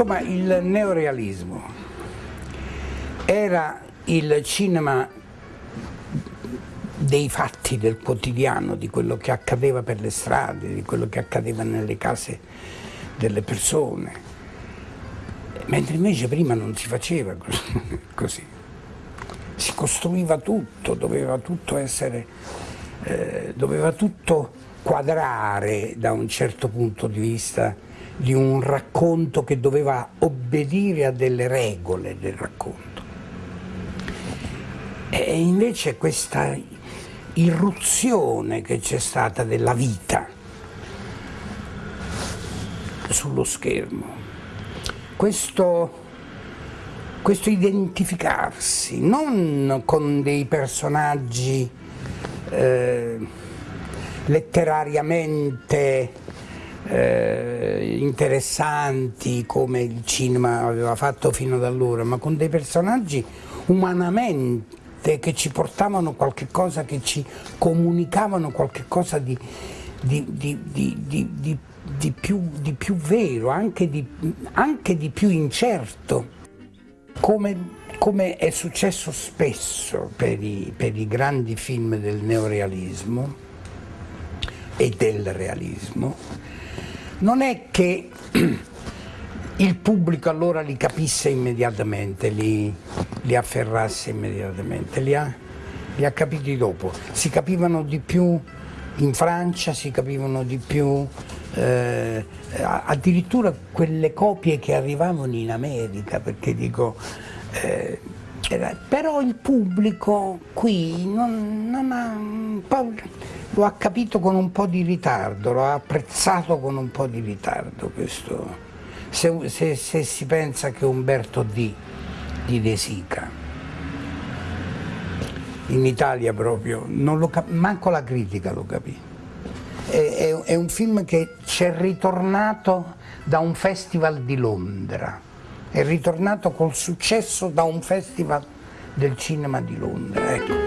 Insomma, il neorealismo era il cinema dei fatti del quotidiano, di quello che accadeva per le strade, di quello che accadeva nelle case delle persone, mentre invece prima non si faceva così, si costruiva tutto, doveva tutto essere, eh, doveva tutto quadrare da un certo punto di vista di un racconto che doveva obbedire a delle regole del racconto. E invece questa irruzione che c'è stata della vita sullo schermo, questo, questo identificarsi non con dei personaggi eh, letterariamente eh, interessanti come il cinema aveva fatto fino ad allora, ma con dei personaggi umanamente che ci portavano qualche cosa, che ci comunicavano qualche cosa di, di, di, di più, più, vero, anche di, anche più incerto, come, come, è successo spesso per i, per i grandi film del neorealismo e del realismo, non è che il pubblico allora li capisse immediatamente, li, li afferrasse immediatamente, li ha, li ha, capiti dopo. Si capivano di più in Francia, si capivano di più, eh, addirittura quelle copie che arrivavano in America, perché dico... Eh, però il pubblico qui non, non ha, lo ha capito con un po' di ritardo, lo ha apprezzato con un po' di ritardo questo. Se, se, se si pensa che Umberto D. di De Sica in Italia proprio, manco la critica lo capì. È, è, è un film che ci è ritornato da un festival di Londra è ritornato col successo da un festival del cinema di Londra. Ecco.